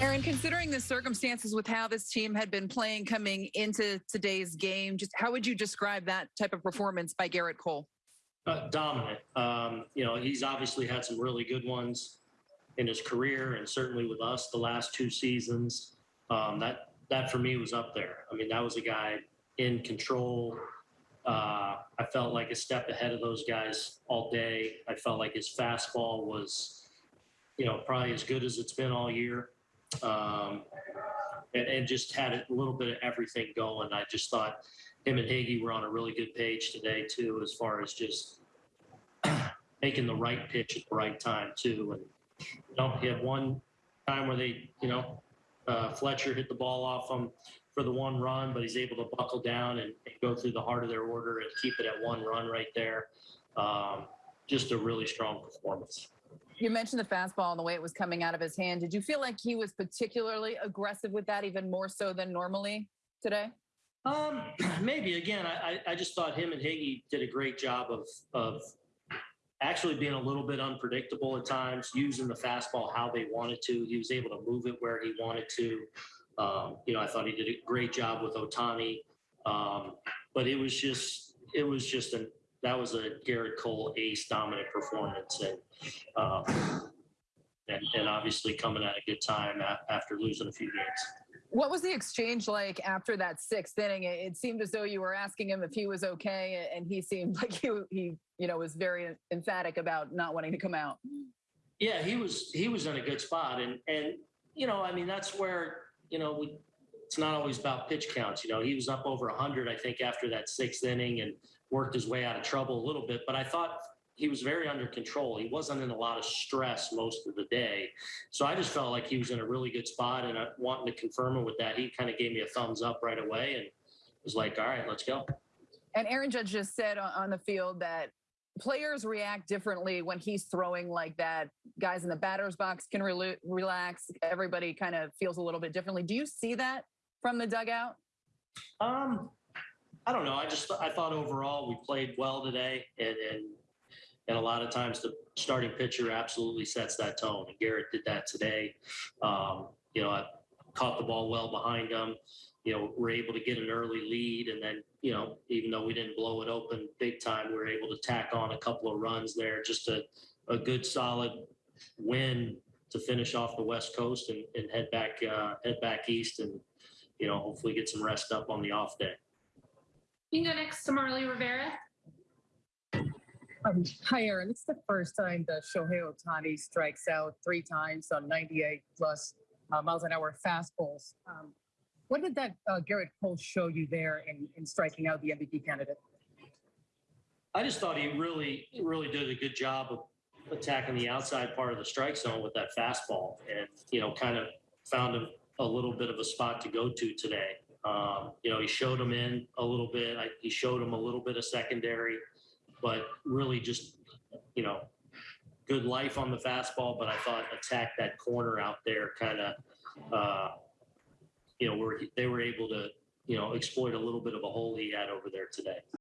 Aaron, considering the circumstances with how this team had been playing coming into today's game, just how would you describe that type of performance by Gerrit Cole? Uh, dominant. Um, you know, he's obviously had some really good ones in his career, and certainly with us the last two seasons. Um, that that for me was up there. I mean, that was a guy in control. Uh, I felt like a step ahead of those guys all day. I felt like his fastball was, you know, probably as good as it's been all year, um, and, and just had a little bit of everything going. I just thought him and Higgy were on a really good page today too, as far as just making the right pitch at the right time too. And you know, he had one time where they, you know, uh, Fletcher hit the ball off him for the one run, but he's able to buckle down and, and go through the heart of their order and keep it at one run right there. Um, just a really strong performance. You mentioned the fastball and the way it was coming out of his hand. Did you feel like he was particularly aggressive with that, even more so than normally today? Um, maybe again, I, I just thought him and Higgy did a great job of of actually being a little bit unpredictable at times, using the fastball how they wanted to. He was able to move it where he wanted to. Um, you know, I thought he did a great job with Ohtani. Um, but it was just it was just a that was a Gerrit Cole ace dominant performance and um, and, and obviously coming at a good time after losing a few games. What was the exchange like after that sixth inning? It seemed as though you were asking him if he was okay, and he seemed like he, he you know, was very emphatic about not wanting to come out. Yeah, he was he was in a good spot, and and you know, I mean, that's where you know we. It's not always about pitch counts. You know, he was up over 100, I think, after that sixth inning, and worked his way out of trouble a little bit. But I thought he was very under control. He wasn't in a lot of stress most of the day. So I just felt like he was in a really good spot and I wanting to confirm it with that. He kind of gave me a thumbs up right away and was like, all right, let's go. And Aaron Judge just said on the field that players react differently when he's throwing like that. Guys in the batter's box can re relax. Everybody kind of feels a little bit differently. Do you see that from the dugout? Um, I don't know. I just I thought overall we played well today, and, and and a lot of times the starting pitcher absolutely sets that tone. And Gerrit did that today. Um, you know, I caught the ball well behind him. You know, we're able to get an early lead. And then, you know, even though we didn't blow it open big time, we were able to tack on a couple of runs there. Just a, a good solid win to finish off the West Coast and, and head back uh, head back east and, you know, hopefully get some rest up on the off day. You can go next to Marly Rivera. Um, hi, Aaron. It's the first time that Shohei Ohtani strikes out three times on 98 plus uh, miles an hour fastballs. Um, what did that uh, Gerrit Cole show you there in, in striking out the MVP candidate? I just thought he really, really did a good job of attacking the outside part of the strike zone with that fastball and, you know, kind of found a, a little bit of a spot to go to today. Um, you know, he showed him in a little bit. I, he showed him a little bit of secondary but really just, you know, good life on the fastball. But I thought attack that corner out there kind of, uh, you know, where they were able to, you know, exploit a little bit of a hole he had over there today.